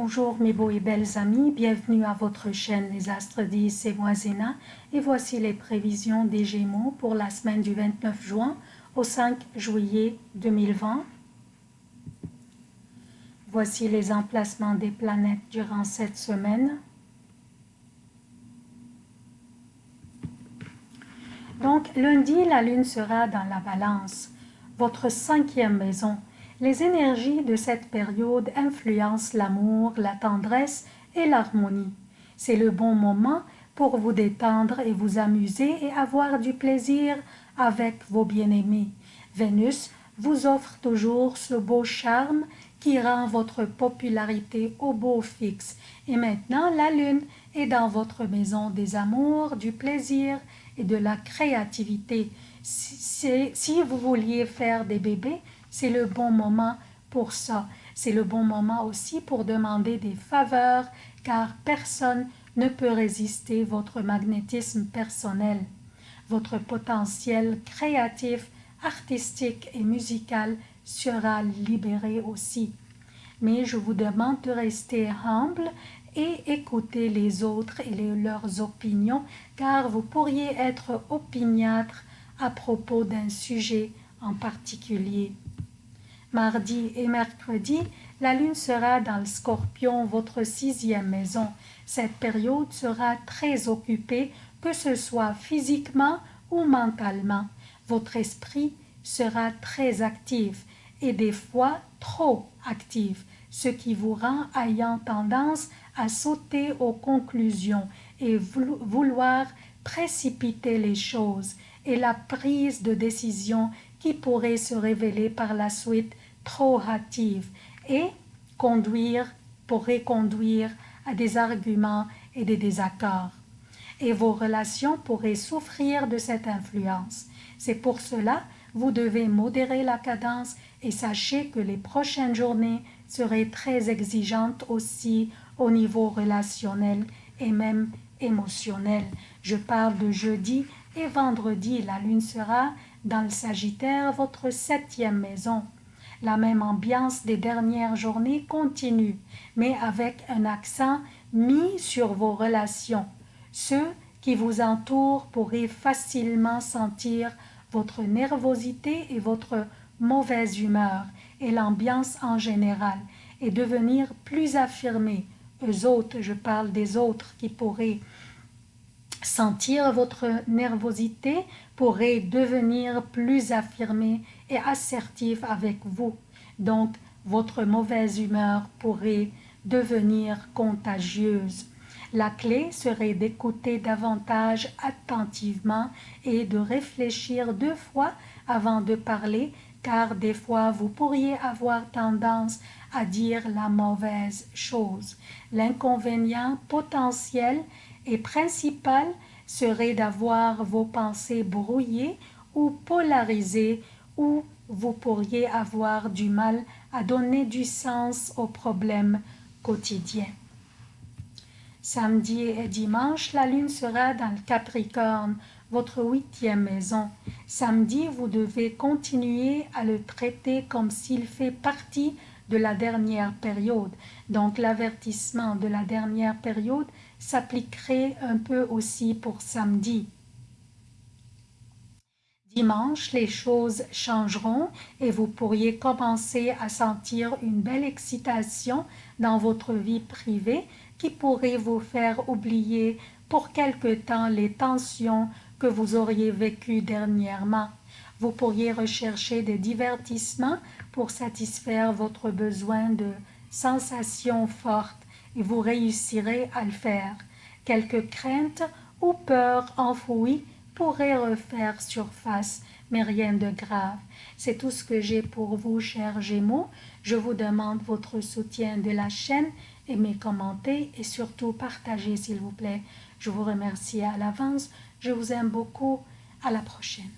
Bonjour mes beaux et belles amis, bienvenue à votre chaîne Les Astres disent c'est moi Zéna et voici les prévisions des Gémeaux pour la semaine du 29 juin au 5 juillet 2020. Voici les emplacements des planètes durant cette semaine. Donc lundi, la lune sera dans la balance, votre cinquième maison, les énergies de cette période influencent l'amour, la tendresse et l'harmonie. C'est le bon moment pour vous détendre et vous amuser et avoir du plaisir avec vos bien-aimés. Vénus vous offre toujours ce beau charme qui rend votre popularité au beau fixe. Et maintenant, la lune est dans votre maison des amours, du plaisir et de la créativité. Si, si vous vouliez faire des bébés, c'est le bon moment pour ça. C'est le bon moment aussi pour demander des faveurs, car personne ne peut résister votre magnétisme personnel. Votre potentiel créatif, artistique et musical sera libéré aussi. Mais je vous demande de rester humble et écouter les autres et leurs opinions, car vous pourriez être opiniâtre à propos d'un sujet en particulier. Mardi et mercredi, la lune sera dans le scorpion, votre sixième maison. Cette période sera très occupée, que ce soit physiquement ou mentalement. Votre esprit sera très actif et des fois trop actif, ce qui vous rend ayant tendance à sauter aux conclusions et vouloir précipiter les choses et la prise de décision qui pourrait se révéler par la suite trop hâtive et conduire, pourrait conduire à des arguments et des désaccords. Et vos relations pourraient souffrir de cette influence. C'est pour cela vous devez modérer la cadence et sachez que les prochaines journées seraient très exigeantes aussi au niveau relationnel et même émotionnel. Je parle de jeudi et vendredi, la lune sera dans le Sagittaire, votre septième maison. La même ambiance des dernières journées continue, mais avec un accent mis sur vos relations. Ceux qui vous entourent pourraient facilement sentir votre nervosité et votre mauvaise humeur et l'ambiance en général et devenir plus affirmés. Eux autres, je parle des autres qui pourraient sentir votre nervosité pourrait devenir plus affirmé et assertif avec vous. Donc, votre mauvaise humeur pourrait devenir contagieuse. La clé serait d'écouter davantage attentivement et de réfléchir deux fois avant de parler, car des fois vous pourriez avoir tendance à dire la mauvaise chose. L'inconvénient potentiel et principal serait d'avoir vos pensées brouillées ou polarisées ou vous pourriez avoir du mal à donner du sens aux problèmes quotidiens. Samedi et dimanche, la lune sera dans le Capricorne, votre huitième maison. Samedi, vous devez continuer à le traiter comme s'il fait partie de la dernière période. Donc l'avertissement de la dernière période s'appliquerait un peu aussi pour samedi. Dimanche, les choses changeront et vous pourriez commencer à sentir une belle excitation dans votre vie privée qui pourrait vous faire oublier pour quelque temps les tensions que vous auriez vécues dernièrement. Vous pourriez rechercher des divertissements pour satisfaire votre besoin de sensations fortes et vous réussirez à le faire. Quelques craintes ou peurs enfouies pourraient refaire surface, mais rien de grave. C'est tout ce que j'ai pour vous, chers Gémeaux. Je vous demande votre soutien de la chaîne, aimez, commentez et surtout partagez s'il vous plaît. Je vous remercie à l'avance. Je vous aime beaucoup. À la prochaine.